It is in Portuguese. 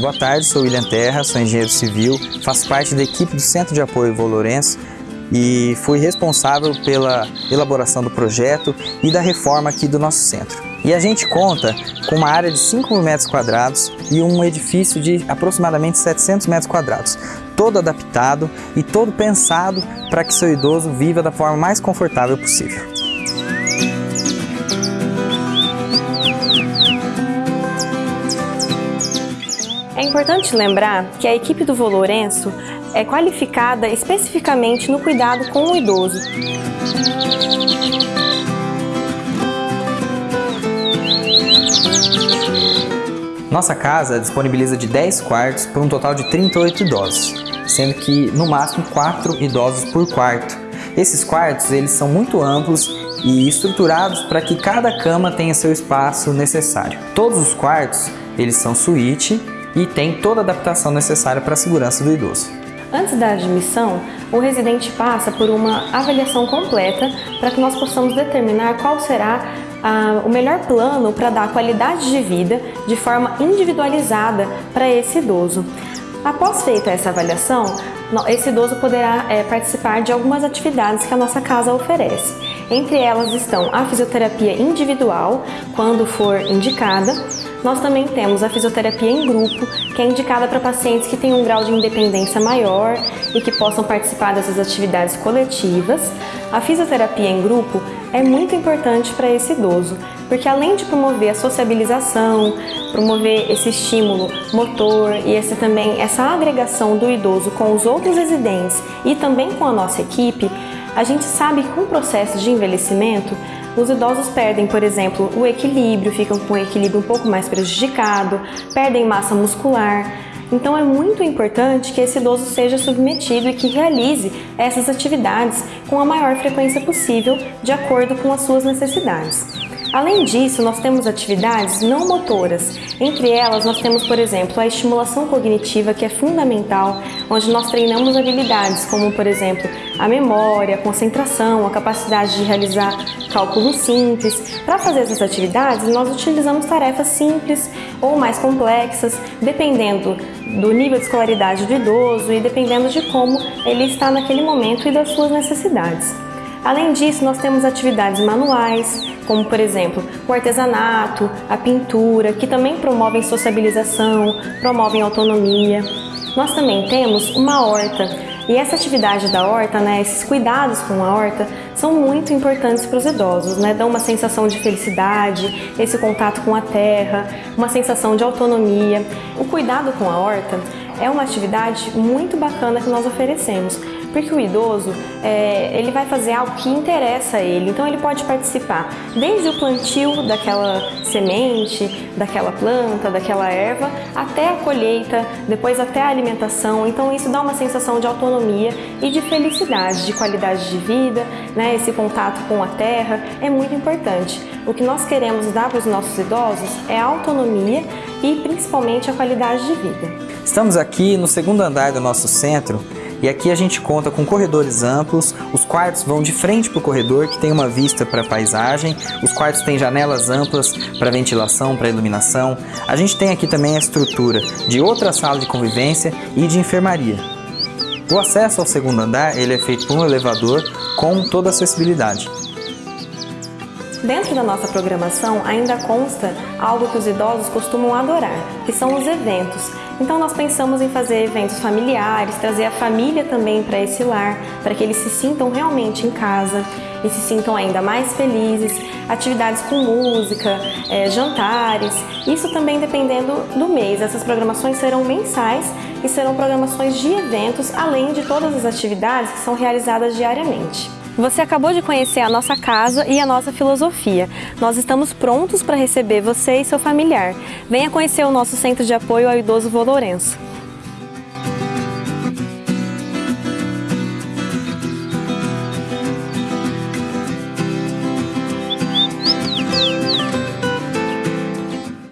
Boa tarde, sou William Terra, sou engenheiro civil, faço parte da equipe do Centro de Apoio Lourenço e fui responsável pela elaboração do projeto e da reforma aqui do nosso centro. E a gente conta com uma área de 5 mil metros quadrados e um edifício de aproximadamente 700 metros quadrados, todo adaptado e todo pensado para que seu idoso viva da forma mais confortável possível. Importante lembrar que a equipe do Lourenço é qualificada especificamente no cuidado com o idoso. Nossa casa disponibiliza de 10 quartos para um total de 38 idosos, sendo que no máximo 4 idosos por quarto. Esses quartos eles são muito amplos e estruturados para que cada cama tenha seu espaço necessário. Todos os quartos eles são suíte e tem toda a adaptação necessária para a segurança do idoso. Antes da admissão, o residente passa por uma avaliação completa para que nós possamos determinar qual será ah, o melhor plano para dar qualidade de vida de forma individualizada para esse idoso. Após feita essa avaliação, esse idoso poderá é, participar de algumas atividades que a nossa casa oferece. Entre elas estão a fisioterapia individual, quando for indicada, nós também temos a fisioterapia em grupo, que é indicada para pacientes que têm um grau de independência maior e que possam participar dessas atividades coletivas. A fisioterapia em grupo é muito importante para esse idoso, porque além de promover a sociabilização, promover esse estímulo motor e esse também essa agregação do idoso com os outros residentes e também com a nossa equipe, a gente sabe que com o processo de envelhecimento os idosos perdem, por exemplo, o equilíbrio, ficam com o equilíbrio um pouco mais prejudicado, perdem massa muscular. Então é muito importante que esse idoso seja submetido e que realize essas atividades com a maior frequência possível, de acordo com as suas necessidades. Além disso, nós temos atividades não motoras. Entre elas, nós temos, por exemplo, a estimulação cognitiva, que é fundamental, onde nós treinamos habilidades como, por exemplo, a memória, a concentração, a capacidade de realizar cálculos simples. Para fazer essas atividades, nós utilizamos tarefas simples ou mais complexas, dependendo do nível de escolaridade do idoso e dependendo de como ele está naquele momento e das suas necessidades. Além disso, nós temos atividades manuais, como por exemplo o artesanato, a pintura, que também promovem sociabilização, promovem autonomia. Nós também temos uma horta, e essa atividade da horta, né, esses cuidados com a horta, são muito importantes para os idosos, né? Dão uma sensação de felicidade, esse contato com a terra, uma sensação de autonomia. O cuidado com a horta é uma atividade muito bacana que nós oferecemos, porque o idoso é, ele vai fazer algo que interessa a ele, então ele pode participar desde o plantio daquela semente, daquela planta, daquela erva, até a colheita, depois até a alimentação, então isso dá uma sensação de autonomia e de felicidade, de qualidade de vida, né? esse contato com a terra é muito importante. O que nós queremos dar para os nossos idosos é autonomia e principalmente a qualidade de vida. Estamos aqui no segundo andar do nosso centro e aqui a gente conta com corredores amplos, os quartos vão de frente para o corredor, que tem uma vista para a paisagem, os quartos têm janelas amplas para ventilação, para iluminação. A gente tem aqui também a estrutura de outra sala de convivência e de enfermaria. O acesso ao segundo andar ele é feito por um elevador com toda a acessibilidade. Dentro da nossa programação ainda consta algo que os idosos costumam adorar, que são os eventos. Então nós pensamos em fazer eventos familiares, trazer a família também para esse lar, para que eles se sintam realmente em casa e se sintam ainda mais felizes, atividades com música, é, jantares, isso também dependendo do mês. Essas programações serão mensais e serão programações de eventos, além de todas as atividades que são realizadas diariamente. Você acabou de conhecer a nossa casa e a nossa filosofia. Nós estamos prontos para receber você e seu familiar. Venha conhecer o nosso Centro de Apoio ao Idoso Vô Lourenço.